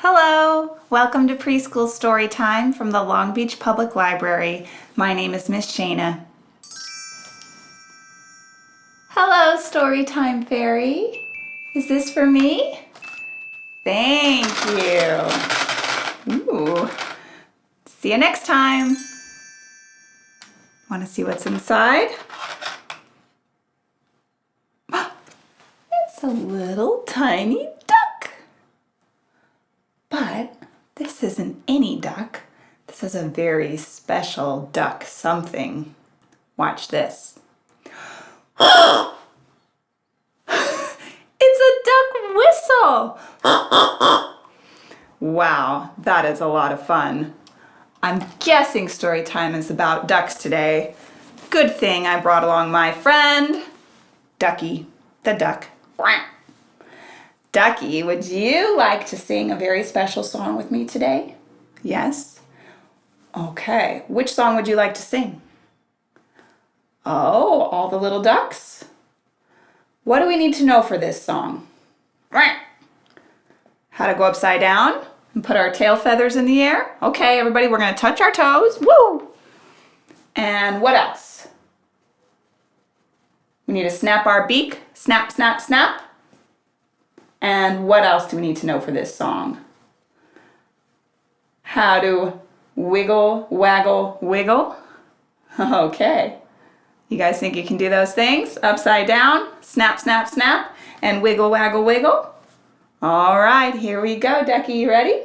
Hello! Welcome to Preschool Story Time from the Long Beach Public Library. My name is Miss Shana. Hello, Storytime Fairy. Is this for me? Thank you. Ooh. See you next time. Want to see what's inside? It's a little tiny duck. But this isn't any duck. This is a very special duck something. Watch this. it's a duck whistle. wow, that is a lot of fun. I'm guessing story time is about ducks today. Good thing I brought along my friend, Ducky, the duck. Ducky, would you like to sing a very special song with me today? Yes? Okay, which song would you like to sing? Oh, all the little ducks? What do we need to know for this song? How to go upside down and put our tail feathers in the air? Okay, everybody, we're gonna touch our toes. Woo! And what else? We need to snap our beak. Snap, snap, snap. And what else do we need to know for this song? How to wiggle, waggle, wiggle. Okay. You guys think you can do those things? Upside down, snap, snap, snap, and wiggle, waggle, wiggle. All right, here we go, Ducky. You ready?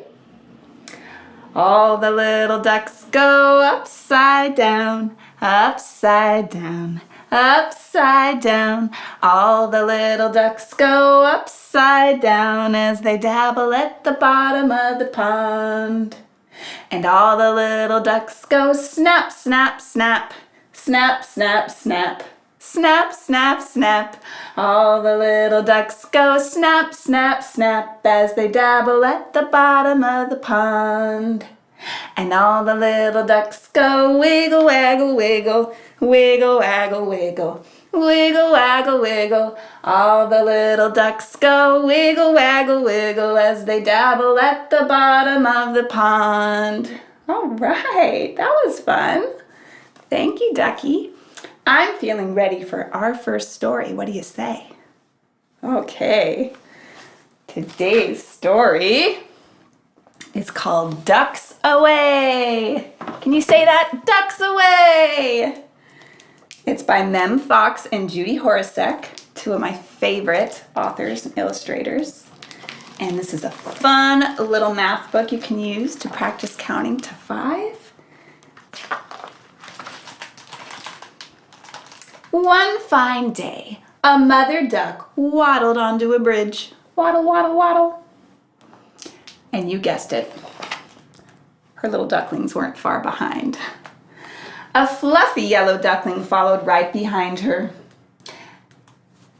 All the little ducks go upside down, upside down, upside down. All the little ducks go upside down as they dabble at the bottom of the pond. And all the little ducks go snap, snap, snap, snap, snap, snap. Snap, snap, snap. All the little ducks go snap, snap, snap as they dabble at the bottom of the pond. And all the little ducks go wiggle, waggle, wiggle, wiggle, waggle, wiggle, wiggle, waggle, wiggle. All the little ducks go wiggle, waggle, wiggle as they dabble at the bottom of the pond. All right, that was fun. Thank you, Ducky. I'm feeling ready for our first story. What do you say? Okay, today's story is called Ducks Away. Can you say that? Ducks Away. It's by Mem Fox and Judy Horacek, two of my favorite authors and illustrators. And this is a fun little math book you can use to practice counting to five. One fine day, a mother duck waddled onto a bridge. Waddle, waddle, waddle. And you guessed it, her little ducklings weren't far behind. A fluffy yellow duckling followed right behind her.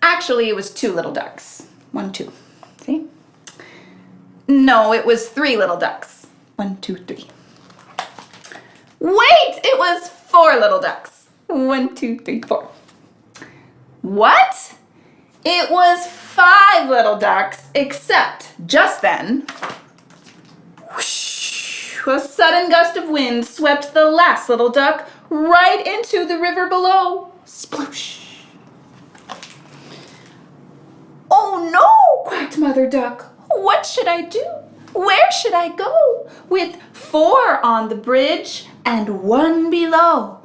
Actually, it was two little ducks. One, two. See? No, it was three little ducks. One, two, three. Wait, it was four little ducks. One, two, three, four. What? It was five little ducks, except just then, a sudden gust of wind swept the last little duck right into the river below. Sploosh. Oh no, quacked Mother Duck. What should I do? Where should I go? With four on the bridge and one below.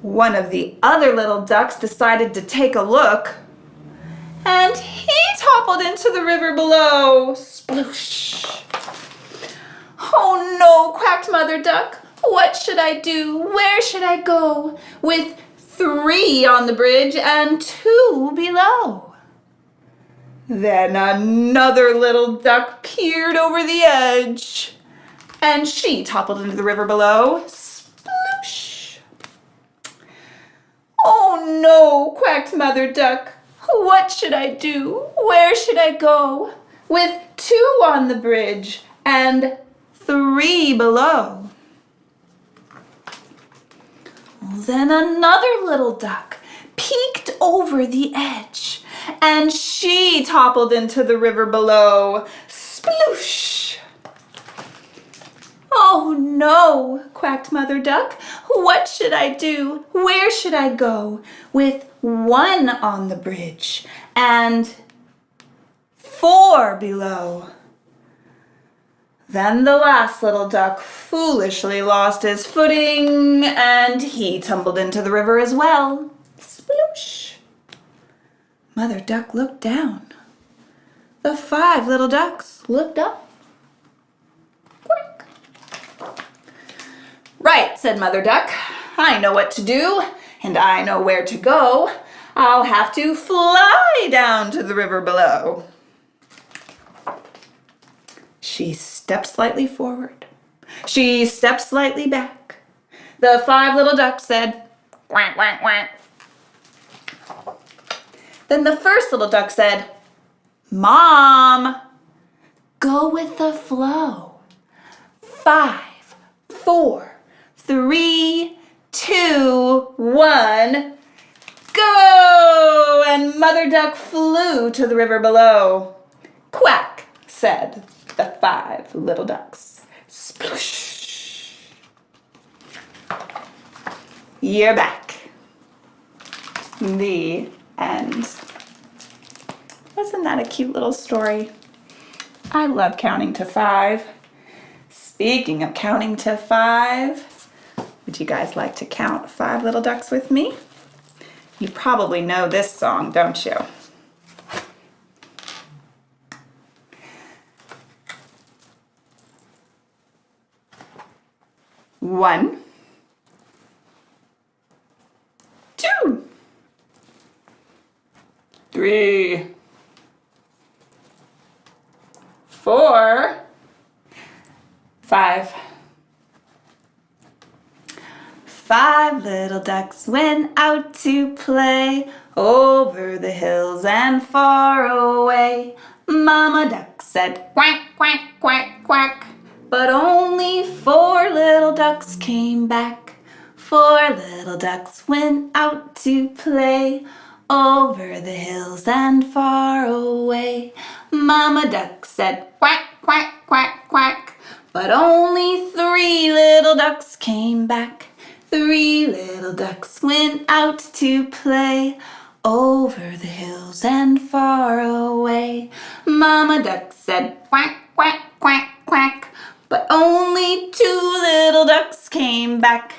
One of the other little ducks decided to take a look and he toppled into the river below. Sploosh. Oh no, quacked Mother Duck. What should I do? Where should I go? With three on the bridge and two below. Then another little duck peered over the edge and she toppled into the river below. Oh no, quacked Mother Duck. What should I do? Where should I go? With two on the bridge and three below. Then another little duck peeked over the edge and she toppled into the river below. Sploosh! Oh no, quacked Mother Duck. What should I do? Where should I go? With one on the bridge and four below. Then the last little duck foolishly lost his footing and he tumbled into the river as well. Sploosh! Mother Duck looked down. The five little ducks looked up. Quack. Right, said Mother Duck. I know what to do, and I know where to go. I'll have to fly down to the river below. She stepped slightly forward. She stepped slightly back. The five little ducks said, quack, quack, quack. Then the first little duck said, Mom, go with the flow. Five, four, three, two, one, go! And Mother Duck flew to the river below. Quack, said the five little ducks. Sploosh. You're back. The end. Wasn't that a cute little story? I love counting to five. Speaking of counting to five, would you guys like to count five little ducks with me? You probably know this song, don't you? One, two, three, four, five. Five little ducks went out to play over the hills and far away. Mama duck said quack, quack, quack, quack. But only four little ducks came back. Four little ducks went out to play over the hills and far away. Mama duck said quack, quack, quack, quack. But only three little ducks came back. Three little ducks went out to play over the hills and far away. Mama duck said quack, quack, quack, quack. But only two little ducks came back.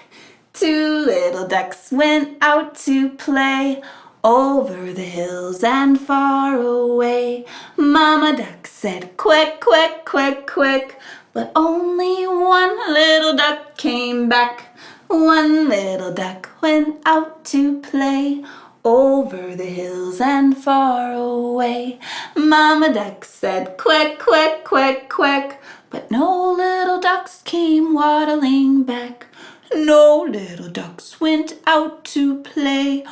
Two little ducks went out to play over the hills and far away. Mama duck said quick, quick, quick, quick. But only one little duck came back. One little duck went out to play over the hills and far away. Mama duck said quack, quack, quack, quack. But no little ducks came waddling back. No little ducks went out to play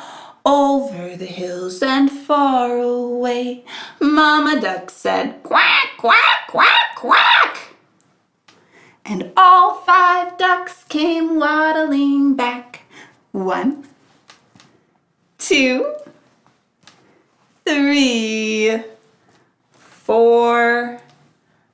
over the hills and far away. Mama duck said quack, quack, quack, quack. And all five ducks came waddling back. One, two, three, four,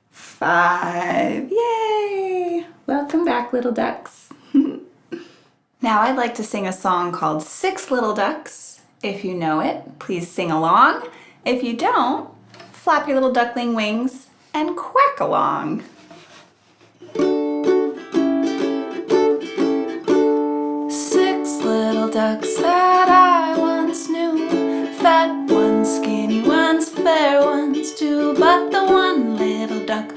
five. Yay! Welcome back, little ducks. now I'd like to sing a song called Six Little Ducks. If you know it, please sing along. If you don't, flap your little duckling wings and quack along. Six little ducks that I fair ones too But the one little duck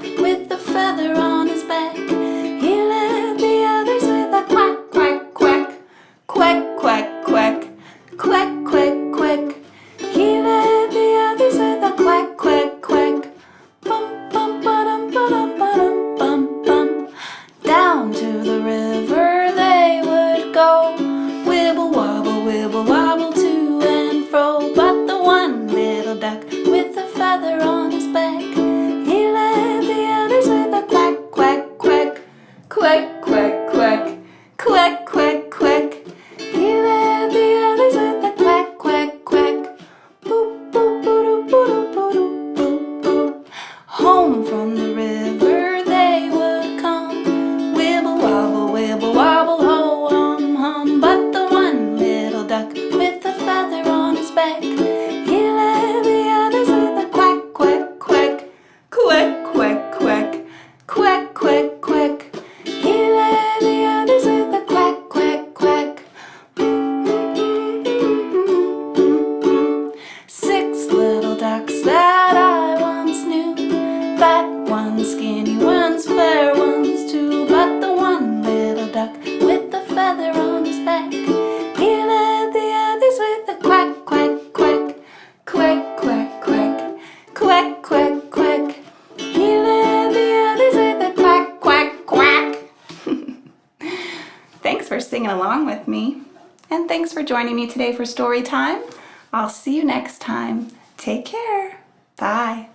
quack, quack, quack. He led the others with a quack, quack, quack. thanks for singing along with me. And thanks for joining me today for story time. I'll see you next time. Take care. Bye.